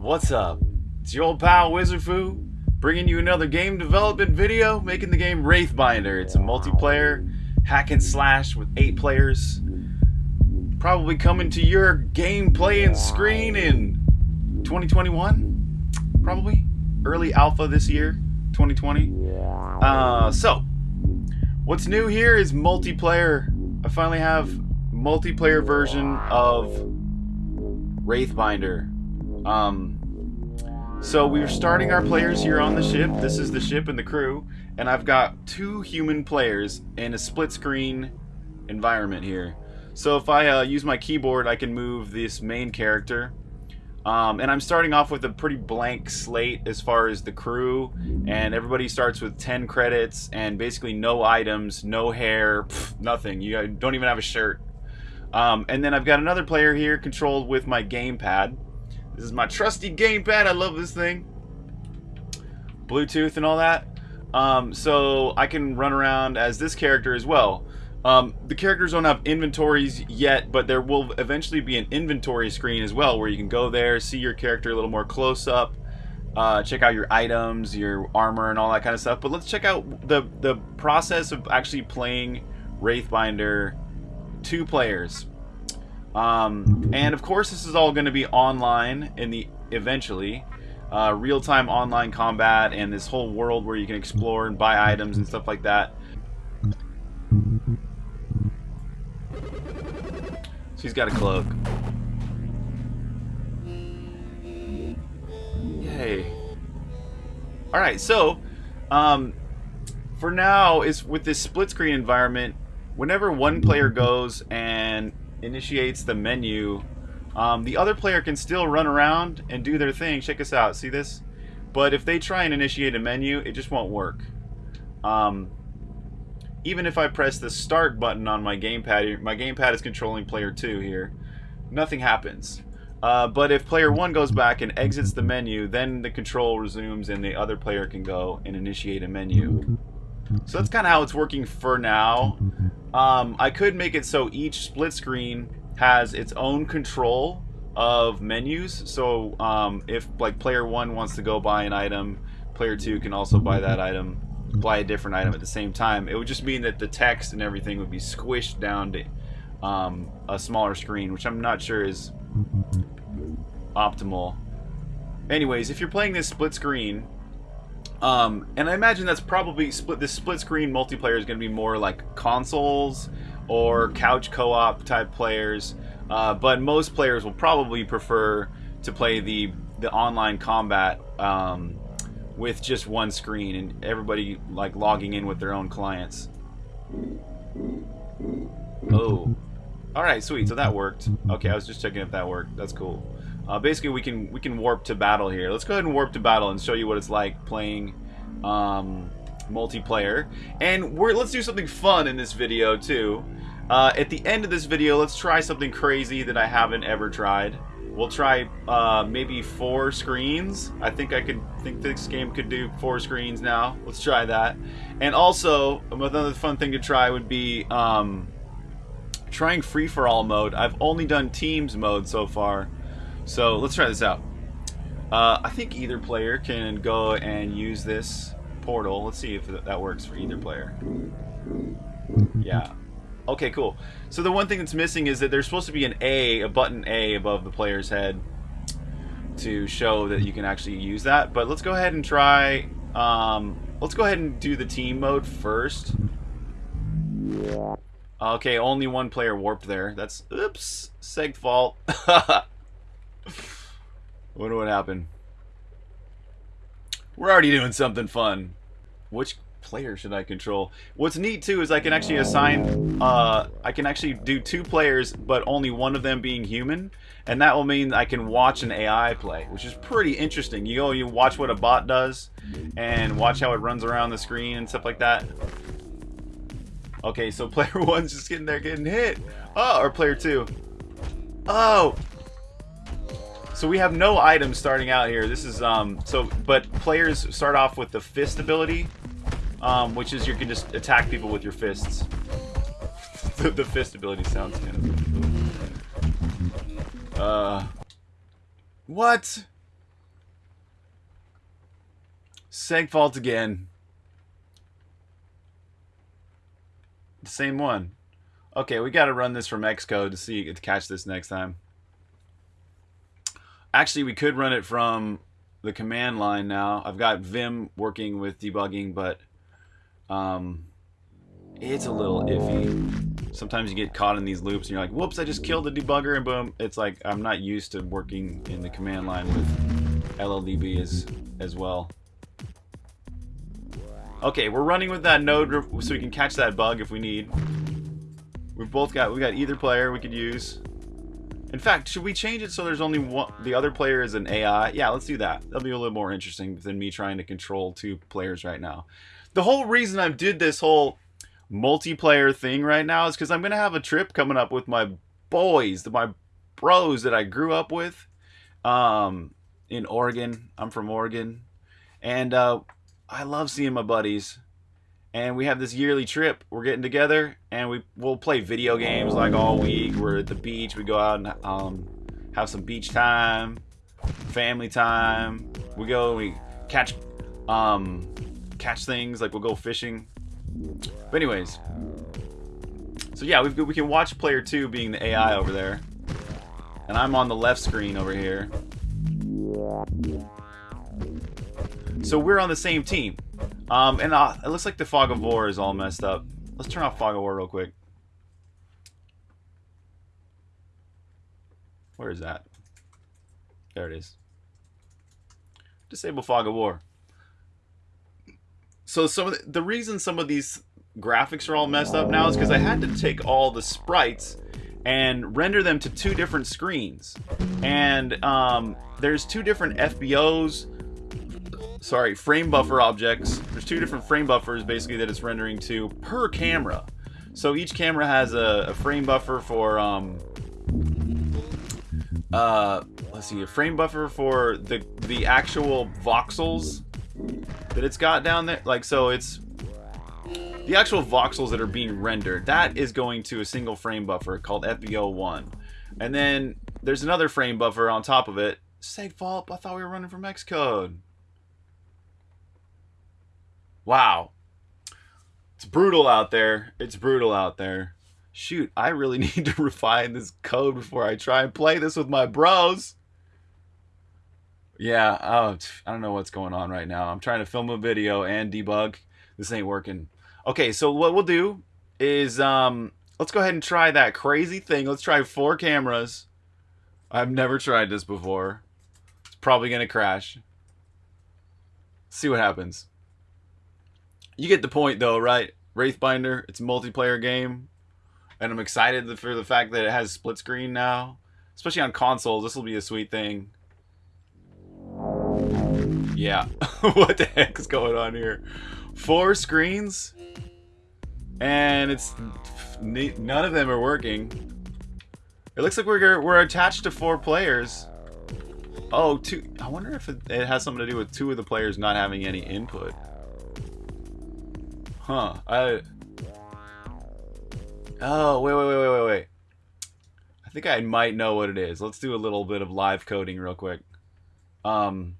What's up? It's your old pal Wizardfu, bringing you another game development video, making the game Wraithbinder. It's a multiplayer hack and slash with eight players. Probably coming to your game playing screen in 2021, probably early alpha this year, 2020. Uh, so, what's new here is multiplayer. I finally have multiplayer version of Wraithbinder. Um, so we're starting our players here on the ship. This is the ship and the crew, and I've got two human players in a split screen environment here. So if I uh, use my keyboard, I can move this main character. Um, and I'm starting off with a pretty blank slate as far as the crew, and everybody starts with 10 credits and basically no items, no hair, pff, nothing. You don't even have a shirt. Um, and then I've got another player here controlled with my gamepad. This is my trusty gamepad. I love this thing. Bluetooth and all that. Um, so I can run around as this character as well. Um, the characters don't have inventories yet, but there will eventually be an inventory screen as well where you can go there, see your character a little more close up, uh, check out your items, your armor, and all that kind of stuff. But let's check out the, the process of actually playing Wraithbinder two players. Um, and of course, this is all going to be online in the eventually. Uh, real-time online combat and this whole world where you can explore and buy items and stuff like that. So he's got a cloak. Yay. Alright, so, um, for now, is with this split screen environment, whenever one player goes and initiates the menu, um, the other player can still run around and do their thing. Check us out. See this? But if they try and initiate a menu, it just won't work. Um, even if I press the start button on my gamepad, my gamepad is controlling player 2 here, nothing happens. Uh, but if player 1 goes back and exits the menu, then the control resumes and the other player can go and initiate a menu. So that's kind of how it's working for now. Um, I could make it so each split screen has its own control of menus. So um, if like player 1 wants to go buy an item, player 2 can also buy that item buy a different item at the same time. It would just mean that the text and everything would be squished down to um, a smaller screen, which I'm not sure is optimal. Anyways, if you're playing this split screen, um, and I imagine that's probably split. This split screen multiplayer is going to be more like consoles or couch co-op type players, uh, but most players will probably prefer to play the the online combat um, with just one screen and everybody like logging in with their own clients. Oh. Alright, sweet. So that worked. Okay, I was just checking if that worked. That's cool. Uh, basically, we can we can warp to battle here. Let's go ahead and warp to battle and show you what it's like playing um, multiplayer. And we're let's do something fun in this video too. Uh, at the end of this video, let's try something crazy that I haven't ever tried. We'll try uh, maybe four screens. I think I could think this game could do four screens now. Let's try that. And also, another fun thing to try would be um, trying free-for-all mode. I've only done teams mode so far. So let's try this out. Uh, I think either player can go and use this portal. Let's see if that works for either player. Yeah. Okay, cool. So the one thing that's missing is that there's supposed to be an A, a button A above the player's head to show that you can actually use that. But let's go ahead and try, um, let's go ahead and do the team mode first. Okay, only one player warped there. That's, oops, seg fault. Wonder what happened. We're already doing something fun. Which player should I control? What's neat too is I can actually assign, uh, I can actually do two players, but only one of them being human, and that will mean I can watch an AI play, which is pretty interesting. You go, you watch what a bot does, and watch how it runs around the screen and stuff like that. Okay, so player one's just getting there getting hit. Oh, or player two. Oh, so we have no items starting out here. This is, um, so, but players start off with the fist ability, um, which is you can just attack people with your fists. the, the fist ability sounds kind of... Uh... What? Seg fault again. The same one. Okay, we got to run this from Xcode to see to catch this next time. Actually, we could run it from the command line now. I've got Vim working with debugging, but um, it's a little iffy. Sometimes you get caught in these loops and you're like, whoops, I just killed the debugger and boom. It's like I'm not used to working in the command line with LLDB as, as well. Okay, we're running with that node so we can catch that bug if we need. We've both got, we got either player we could use. In fact, should we change it so there's only one, the other player is an AI? Yeah, let's do that. That'll be a little more interesting than me trying to control two players right now. The whole reason I did this whole multiplayer thing right now is because I'm going to have a trip coming up with my boys, my bros that I grew up with um, in Oregon. I'm from Oregon. And uh, I love seeing my buddies and we have this yearly trip. We're getting together, and we we'll play video games like all week. We're at the beach. We go out and um, have some beach time, family time. We go. and We catch um, catch things like we'll go fishing. But anyways, so yeah, we we can watch player two being the AI over there, and I'm on the left screen over here. So we're on the same team. Um, and uh, it looks like the fog of war is all messed up. Let's turn off fog of war real quick. Where is that? There it is. Disable fog of war. So some of the, the reason some of these graphics are all messed up now is because I had to take all the sprites and render them to two different screens. And um, there's two different FBOs sorry, frame buffer objects. There's two different frame buffers basically that it's rendering to per camera. So each camera has a, a frame buffer for, um, uh, let's see, a frame buffer for the, the actual voxels that it's got down there. Like, so it's the actual voxels that are being rendered. That is going to a single frame buffer called FBO1. And then there's another frame buffer on top of it. Seg fault, I thought we were running from Xcode. Wow. It's brutal out there. It's brutal out there. Shoot, I really need to refine this code before I try and play this with my bros. Yeah, oh, I don't know what's going on right now. I'm trying to film a video and debug. This ain't working. Okay, so what we'll do is um, let's go ahead and try that crazy thing. Let's try four cameras. I've never tried this before. It's probably going to crash. see what happens. You get the point, though, right? Wraithbinder, it's a multiplayer game, and I'm excited for the fact that it has split screen now. Especially on consoles, this will be a sweet thing. Yeah, what the heck is going on here? Four screens, and it's none of them are working. It looks like we're we're attached to four players. Oh, two. I wonder if it, it has something to do with two of the players not having any input. Huh. I... Oh, wait, wait, wait, wait, wait. I think I might know what it is. Let's do a little bit of live coding real quick. Um,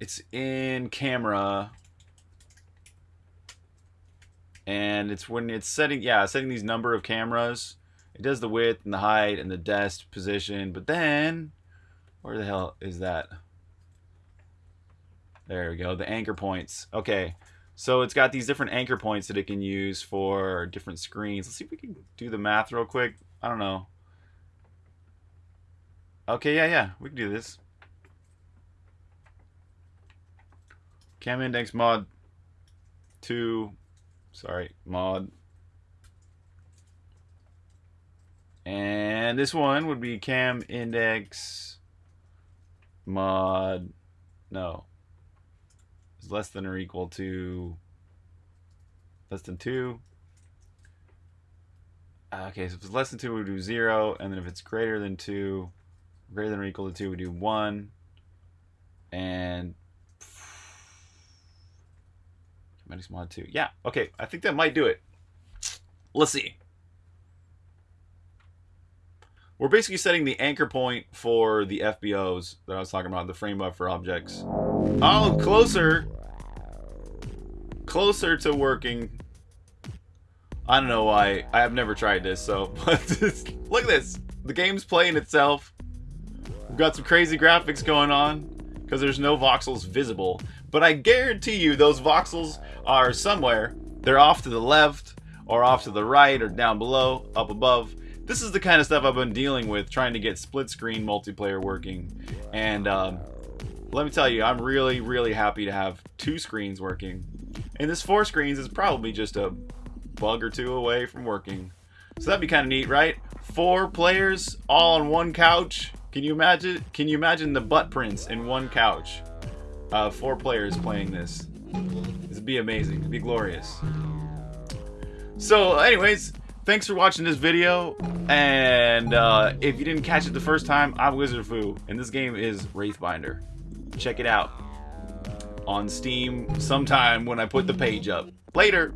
it's in camera. And it's when it's setting, yeah, setting these number of cameras. It does the width and the height and the desk position. But then, where the hell is that? There we go, the anchor points. Okay, so it's got these different anchor points that it can use for different screens. Let's see if we can do the math real quick. I don't know. Okay, yeah, yeah, we can do this. Cam index mod 2, sorry, mod. And this one would be cam index mod, no, is less than or equal to less than 2. Uh, okay, so if it's less than 2, we do 0. And then if it's greater than 2, greater than or equal to 2, we do 1. And mod 2. Yeah, okay, I think that might do it. Let's see. We're basically setting the anchor point for the FBOs that I was talking about, the frame buffer objects. Oh, closer. Closer to working. I don't know why. I have never tried this, so but look at this. The game's playing itself. We've got some crazy graphics going on because there's no voxels visible. But I guarantee you those voxels are somewhere. They're off to the left or off to the right or down below, up above. This is the kind of stuff I've been dealing with trying to get split screen multiplayer working. And um, let me tell you, I'm really, really happy to have two screens working. And this four screens is probably just a bug or two away from working. So that'd be kind of neat, right? Four players all on one couch. Can you imagine? Can you imagine the butt prints in one couch? Uh, four players playing this. Would be amazing. It'd be glorious. So, anyways, thanks for watching this video. And uh, if you didn't catch it the first time, I'm Wizard Fu, and this game is Wraithbinder. Check it out on Steam sometime when I put the page up. Later.